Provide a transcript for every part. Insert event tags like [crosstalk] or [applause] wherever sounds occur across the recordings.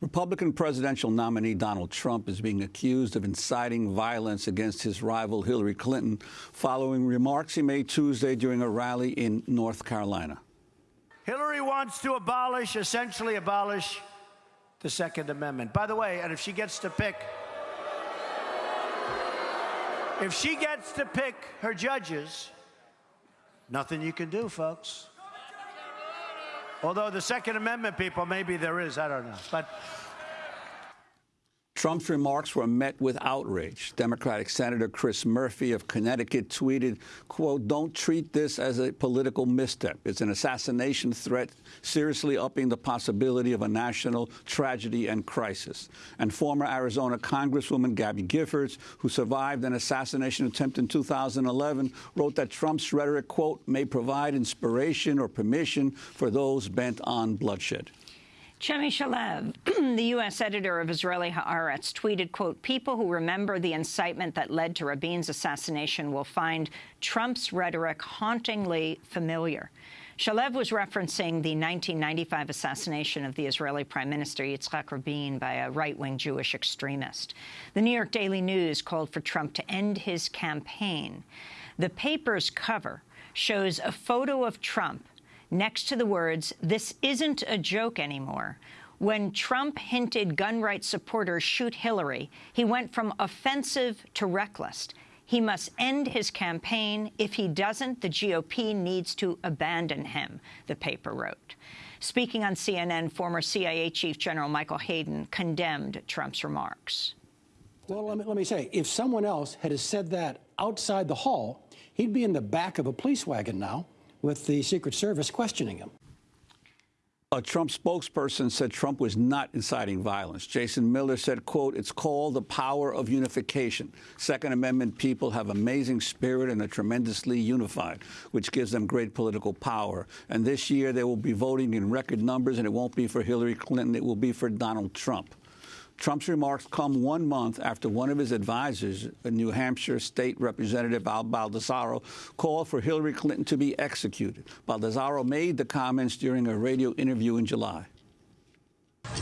Republican presidential nominee Donald Trump is being accused of inciting violence against his rival Hillary Clinton following remarks he made Tuesday during a rally in North Carolina. Hillary wants to abolish, essentially abolish, the Second Amendment. By the way, and if she gets to pick, if she gets to pick her judges, nothing you can do, folks. Although the Second Amendment people, maybe there is, I don't know. But Trump's remarks were met with outrage. Democratic Senator Chris Murphy of Connecticut tweeted, quote, don't treat this as a political misstep. It's an assassination threat, seriously upping the possibility of a national tragedy and crisis. And former Arizona Congresswoman Gabby Giffords, who survived an assassination attempt in 2011, wrote that Trump's rhetoric, quote, may provide inspiration or permission for those bent on bloodshed. Chemi Shalev, [clears throat] the U.S. editor of Israeli Haaretz, tweeted, quote, people who remember the incitement that led to Rabin's assassination will find Trump's rhetoric hauntingly familiar. Shalev was referencing the 1995 assassination of the Israeli Prime Minister Yitzhak Rabin by a right-wing Jewish extremist. The New York Daily News called for Trump to end his campaign. The paper's cover shows a photo of Trump next to the words, this isn't a joke anymore. When Trump hinted gun rights supporters shoot Hillary, he went from offensive to reckless. He must end his campaign. If he doesn't, the GOP needs to abandon him, the paper wrote. Speaking on CNN, former CIA Chief General Michael Hayden condemned Trump's remarks. Well, let me, let me say, if someone else had said that outside the hall, he'd be in the back of a police wagon now with the Secret Service questioning him. A Trump spokesperson said Trump was not inciting violence. Jason Miller said, quote, it's called the power of unification. Second Amendment people have amazing spirit and are tremendously unified, which gives them great political power. And this year they will be voting in record numbers, and it won't be for Hillary Clinton, it will be for Donald Trump. Trump's remarks come one month after one of his advisors, a New Hampshire State Representative Al Baldasaro, called for Hillary Clinton to be executed. Baldasaro made the comments during a radio interview in July.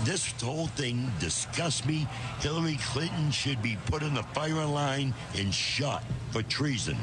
This whole thing disgusts me. Hillary Clinton should be put in the firing line and shot for treason.